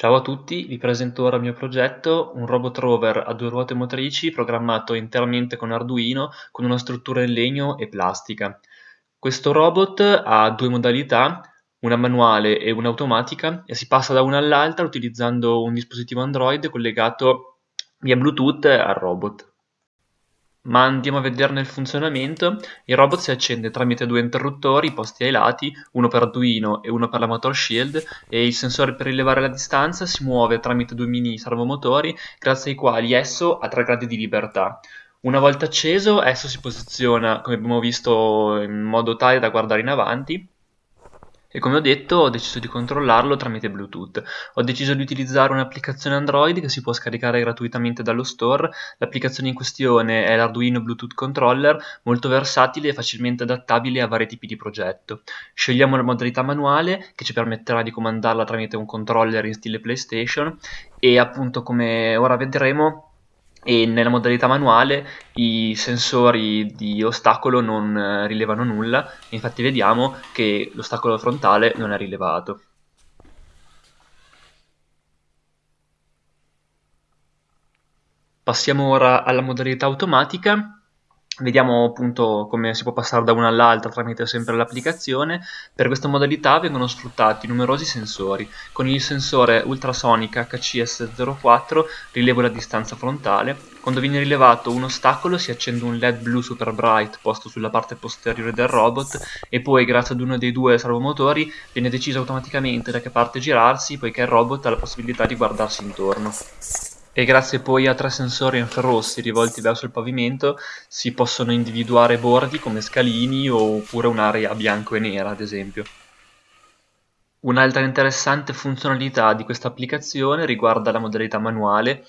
Ciao a tutti, vi presento ora il mio progetto, un robot rover a due ruote motrici programmato interamente con Arduino con una struttura in legno e plastica. Questo robot ha due modalità, una manuale e una automatica, e si passa da una all'altra utilizzando un dispositivo Android collegato via Bluetooth al robot. Ma andiamo a vederne il funzionamento. Il robot si accende tramite due interruttori posti ai lati, uno per Arduino e uno per la Motor Shield, e il sensore per rilevare la distanza si muove tramite due mini servomotori, grazie ai quali esso ha tre gradi di libertà. Una volta acceso, esso si posiziona, come abbiamo visto, in modo tale da guardare in avanti, e come ho detto ho deciso di controllarlo tramite Bluetooth. Ho deciso di utilizzare un'applicazione Android che si può scaricare gratuitamente dallo store. L'applicazione in questione è l'Arduino Bluetooth Controller, molto versatile e facilmente adattabile a vari tipi di progetto. Scegliamo la modalità manuale che ci permetterà di comandarla tramite un controller in stile PlayStation e appunto come ora vedremo e nella modalità manuale i sensori di ostacolo non eh, rilevano nulla, infatti vediamo che l'ostacolo frontale non è rilevato. Passiamo ora alla modalità automatica Vediamo appunto come si può passare da una all'altra tramite sempre l'applicazione. Per questa modalità vengono sfruttati numerosi sensori. Con il sensore ultrasonic HCS04 rilevo la distanza frontale. Quando viene rilevato un ostacolo si accende un LED blu super bright posto sulla parte posteriore del robot e poi grazie ad uno dei due servomotori viene deciso automaticamente da che parte girarsi poiché il robot ha la possibilità di guardarsi intorno e grazie poi a tre sensori infrarossi rivolti verso il pavimento si possono individuare bordi come scalini oppure un'area bianco e nera ad esempio. Un'altra interessante funzionalità di questa applicazione riguarda la modalità manuale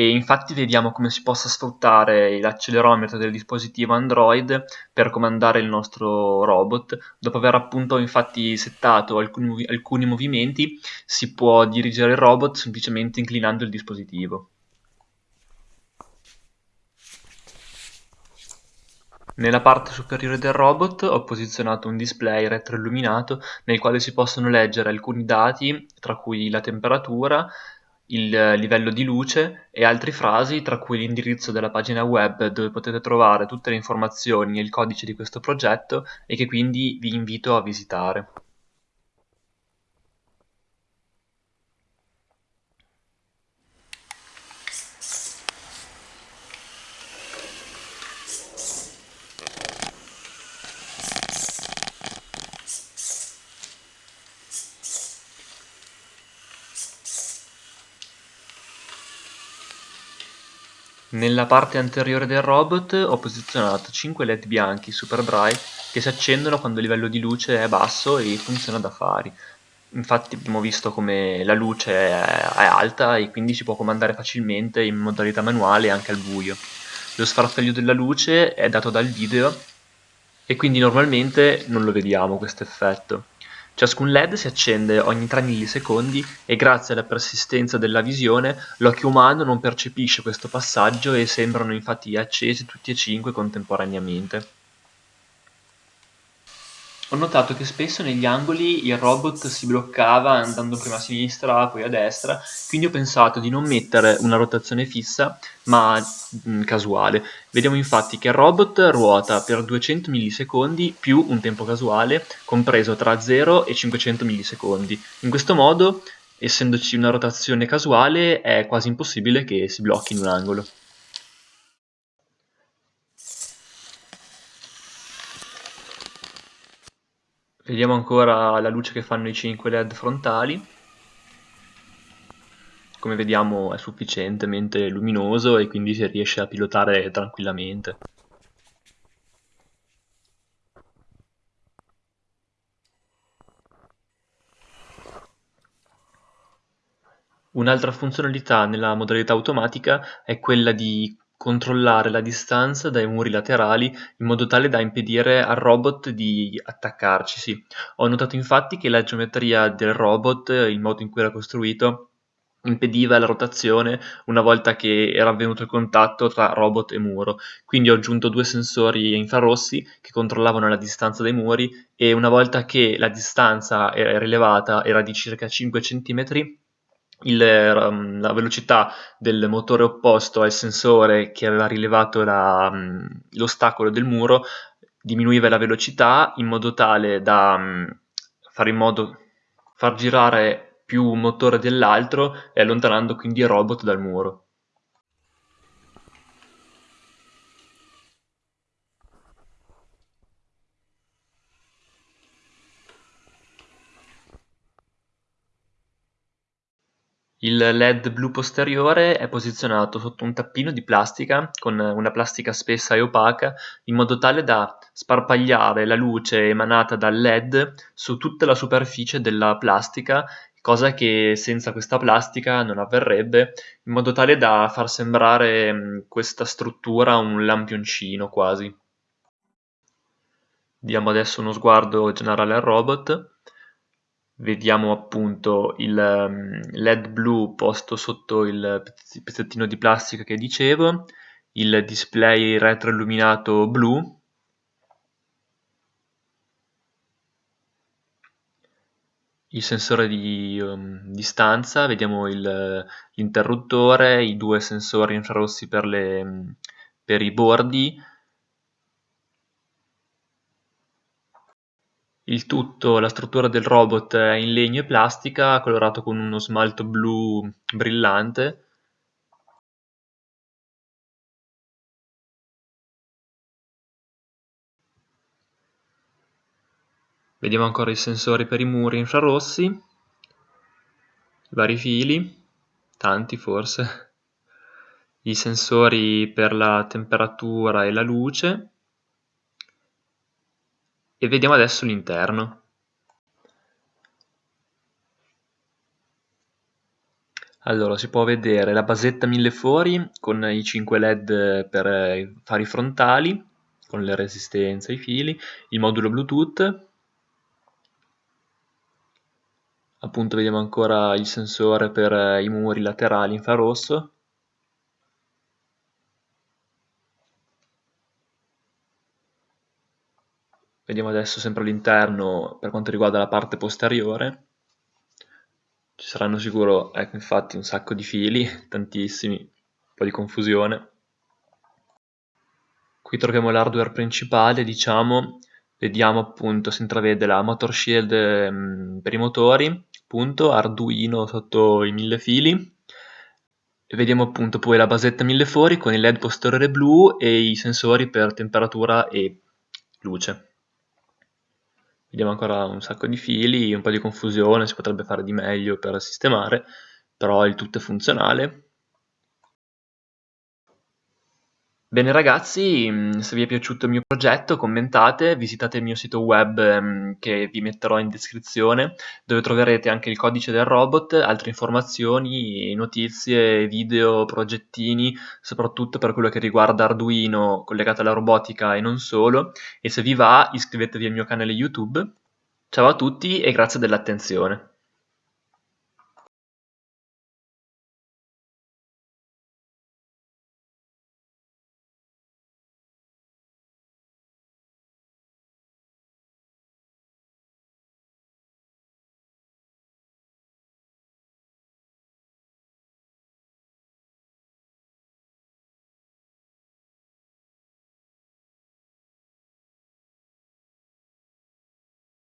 e infatti vediamo come si possa sfruttare l'accelerometro del dispositivo Android per comandare il nostro robot. Dopo aver appunto infatti settato alcuni, alcuni movimenti si può dirigere il robot semplicemente inclinando il dispositivo. Nella parte superiore del robot ho posizionato un display retroilluminato nel quale si possono leggere alcuni dati, tra cui la temperatura, il livello di luce e altre frasi tra cui l'indirizzo della pagina web dove potete trovare tutte le informazioni e il codice di questo progetto e che quindi vi invito a visitare. Nella parte anteriore del robot ho posizionato 5 led bianchi super bright che si accendono quando il livello di luce è basso e funziona da fari. Infatti abbiamo visto come la luce è, alta e quindi si può comandare facilmente in modalità manuale anche al buio. Lo sfarfallio della luce è dato dal video e quindi normalmente non lo vediamo questo effetto. Ciascun LED si accende ogni 3 millisecondi e grazie alla persistenza della visione l'occhio umano non percepisce questo passaggio e sembrano infatti accesi tutti e cinque contemporaneamente. Ho notato che spesso negli angoli il robot si bloccava andando prima a sinistra, poi a destra, quindi ho pensato di non mettere una rotazione fissa, ma mh, mm, casuale. Vediamo infatti che il robot ruota per 200 millisecondi più un tempo casuale, compreso tra 0 e 500 millisecondi. In questo modo, essendoci una rotazione casuale, è quasi impossibile che si blocchi in un angolo. Vediamo ancora la luce che fanno i 5 LED frontali. Come vediamo è sufficientemente luminoso e quindi si riesce a pilotare tranquillamente. Un'altra funzionalità nella modalità automatica è quella di controllare la distanza dai muri laterali in modo tale da impedire al robot di attaccarcisi. Ho notato infatti che la geometria del robot, il modo in cui era costruito, impediva la rotazione una volta che era avvenuto il contatto tra robot e muro. Quindi ho aggiunto due sensori infrarossi che controllavano la distanza dai muri e una volta che la distanza era rilevata era di circa 5 cm il, um, la velocità del motore opposto al sensore che aveva rilevato la, um, l'ostacolo del muro diminuiva la velocità in modo tale da um, fare in modo far girare più un motore dell'altro e allontanando quindi il robot dal muro. Il led blu posteriore è posizionato sotto un tappino di plastica con una plastica spessa e opaca in modo tale da sparpagliare la luce emanata dal led su tutta la superficie della plastica, cosa che senza questa plastica non avverrebbe, in modo tale da far sembrare questa struttura un lampioncino quasi. Diamo adesso uno sguardo generale al robot vediamo appunto il um, led blu posto sotto il pezzettino di plastica che dicevo, il display retroilluminato blu, il sensore di um, distanza, vediamo il, l'interruttore, i due sensori infrarossi per, le, per i bordi, Il tutto, la struttura del robot è in legno e plastica, colorato con uno smalto blu brillante. Vediamo ancora i sensori per i muri infrarossi, vari fili, tanti forse, i sensori per la temperatura e la luce, e vediamo adesso l'interno. Allora, si può vedere la basetta mille fori con i 5 led per i fari frontali, con le resistenze ai fili, il modulo Bluetooth, appunto vediamo ancora il sensore per i muri laterali infrarosso, Vediamo adesso sempre all'interno per quanto riguarda la parte posteriore. Ci saranno sicuro, ecco infatti, un sacco di fili, tantissimi, un po' di confusione. Qui troviamo l'hardware principale, diciamo, vediamo appunto, si intravede la motor shield mm, per i motori, appunto, Arduino sotto i mille fili, e vediamo appunto poi la basetta mille fori con il led posteriore blu e i sensori per temperatura e luce. Vediamo ancora un sacco di fili, un po' di confusione, si potrebbe fare di meglio per sistemare, però il tutto è funzionale. Bene ragazzi, mm, se vi è piaciuto il mio progetto commentate, visitate il mio sito web mm, che vi metterò in descrizione dove troverete anche il codice del robot, altre informazioni, notizie, video, progettini, soprattutto per quello che riguarda Arduino collegato alla robotica e non solo e se vi va iscrivetevi al mio canale YouTube. Ciao a tutti e grazie dell'attenzione.